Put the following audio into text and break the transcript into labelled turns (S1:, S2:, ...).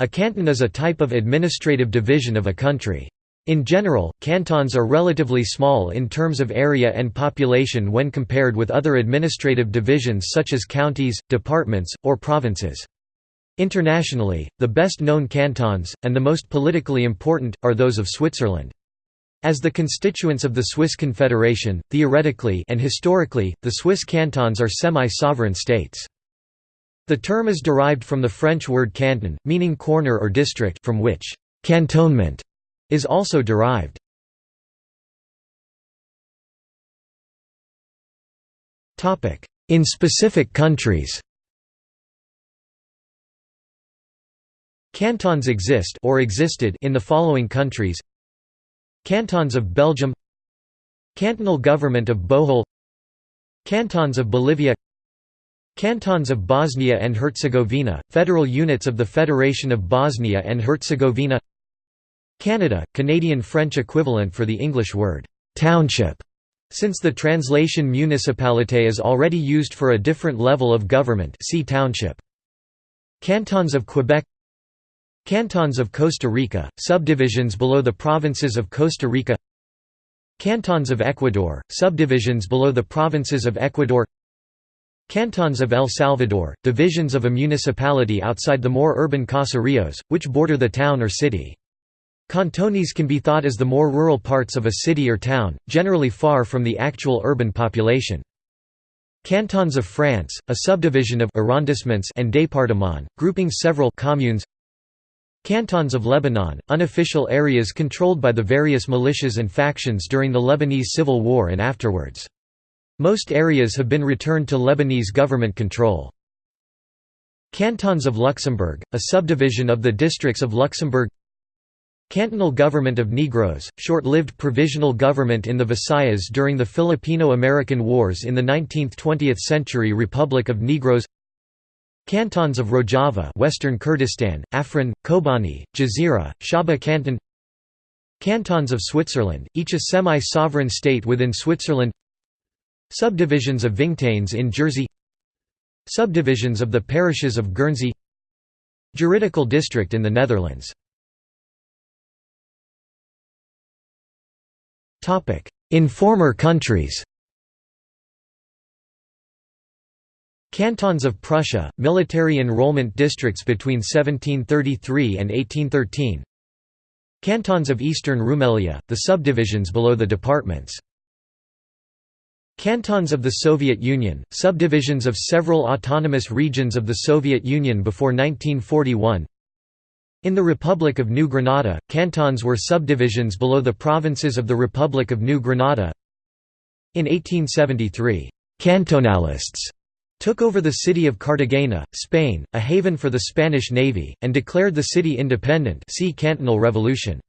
S1: A canton is a type of administrative division of a country. In general, cantons are relatively small in terms of area and population when compared with other administrative divisions such as counties, departments, or provinces. Internationally, the best known cantons, and the most politically important, are those of Switzerland. As the constituents of the Swiss Confederation, theoretically and historically, the Swiss cantons are semi-sovereign states. The term is derived from the French word canton, meaning corner or district from which «cantonment» is also derived. In specific countries Cantons exist or existed in the following countries Cantons of Belgium Cantonal government of Bohol Cantons of Bolivia Cantons of Bosnia and Herzegovina, federal units of the Federation of Bosnia and Herzegovina Canada, Canadian French equivalent for the English word, "'township' since the translation municipalité is already used for a different level of government see township. Cantons of Quebec Cantons of Costa Rica, subdivisions below the provinces of Costa Rica Cantons of Ecuador, subdivisions below the provinces of Ecuador Cantons of El Salvador, divisions of a municipality outside the more urban caseríos, which border the town or city. Cantones can be thought as the more rural parts of a city or town, generally far from the actual urban population. Cantons of France, a subdivision of arrondissements and départements, grouping several communes Cantons of Lebanon, unofficial areas controlled by the various militias and factions during the Lebanese Civil War and afterwards. Most areas have been returned to Lebanese government control. Cantons of Luxembourg, a subdivision of the districts of Luxembourg. Cantonal Government of Negros, short-lived provisional government in the Visayas during the Filipino-American Wars in the 19th–20th century Republic of Negros. Cantons of Rojava Western Kurdistan, Afrin, Kobani, Jazeera, Shaba Canton. Cantons of Switzerland, each a semi-sovereign state within Switzerland Subdivisions of Vingtaines in Jersey Subdivisions of the parishes of Guernsey Juridical district in the Netherlands. In former countries Cantons of Prussia, military enrollment districts between 1733 and 1813 Cantons of Eastern Rumelia, the subdivisions below the departments Cantons of the Soviet Union, subdivisions of several autonomous regions of the Soviet Union before 1941 In the Republic of New Granada, cantons were subdivisions below the provinces of the Republic of New Granada In 1873, «cantonalists» took over the city of Cartagena, Spain, a haven for the Spanish navy, and declared the city independent see Cantonal Revolution.